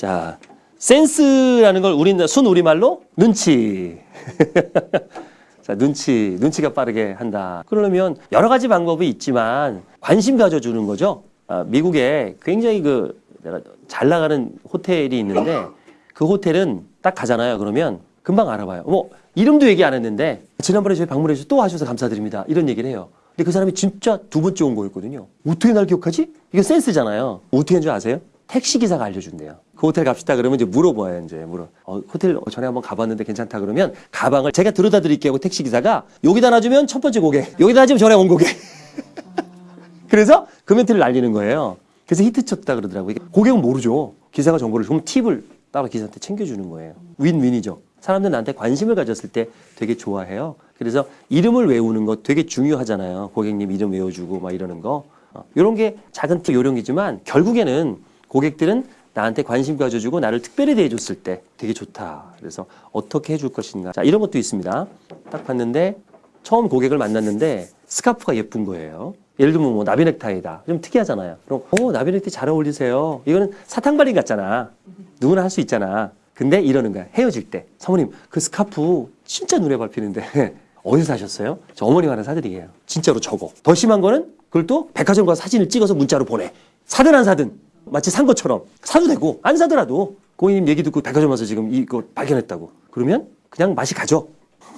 자, 센스라는 걸 우리 순 우리말로 눈치. 자, 눈치, 눈치가 빠르게 한다. 그러려면 여러 가지 방법이 있지만 관심 가져주는 거죠. 아, 미국에 굉장히 그 내가 잘 나가는 호텔이 있는데 그 호텔은 딱 가잖아요. 그러면 금방 알아봐요. 뭐 이름도 얘기 안 했는데 지난번에 저희 방문해 주셔서 또 와주셔서 감사드립니다. 이런 얘기를 해요. 근데 그 사람이 진짜 두 번째 온 거였거든요. 어떻게 날 기억하지? 이거 센스잖아요. 어떻게 한 줄 아세요? 택시 기사가 알려준대요. 그 호텔 갑시다 그러면 이제 물어봐요. 이제 물어. 어, 호텔 전에 한번 가봤는데 괜찮다 그러면 가방을 제가 들여다 드릴게요. 하고 택시 기사가 여기다 놔주면 첫 번째 고객, 여기다 놔주면 전에 온 고객. 그래서 그 멘트를 날리는 거예요. 그래서 히트 쳤다 그러더라고요. 고객은 모르죠. 기사가 정보를 좀 팁을 따로 기사한테 챙겨주는 거예요. 윈윈이죠. 사람들 나한테 관심을 가졌을 때 되게 좋아해요. 그래서 이름을 외우는 거 되게 중요하잖아요. 고객님 이름 외워주고 막 이러는 거. 어, 이런 게 작은 팁 요령이지만 결국에는 고객들은 나한테 관심 가져주고 나를 특별히 대해줬을 때 되게 좋다. 그래서 어떻게 해줄 것인가. 자, 이런 것도 있습니다. 딱 봤는데 처음 고객을 만났는데 스카프가 예쁜 거예요. 예를 들면 뭐 나비 넥타이다. 좀 특이하잖아요. 그럼 어 나비 넥타이 잘 어울리세요. 이거는 사탕발림 같잖아. 누구나 할 수 있잖아. 근데 이러는 거야. 헤어질 때. 사모님 그 스카프 진짜 눈에 밟히는데 어디서 사셨어요? 저 어머님 하나 사드리게요. 진짜로 적어. 더 심한 거는 그걸 또 백화점 가서 사진을 찍어서 문자로 보내. 사든 안 사든 마치 산 것처럼 사도 되고 안 사더라도 고객님 얘기 듣고 백화점 와서 지금 이거 발견했다고. 그러면 그냥 맛이 가죠.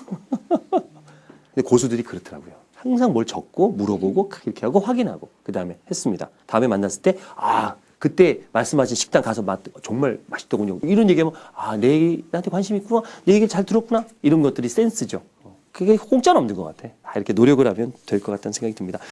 근데 고수들이 그렇더라고요. 항상 뭘 적고 물어보고 이렇게 하고 확인하고 그 다음에 했습니다. 다음에 만났을 때 아 그때 말씀하신 식당 가서 맛 정말 맛있더군요. 이런 얘기하면 아 내 나한테 관심 있구나, 내 얘기를 잘 들었구나 이런 것들이 센스죠. 그게 공짜는 없는 것 같아. 다 이렇게 노력을 하면 될 것 같다는 생각이 듭니다.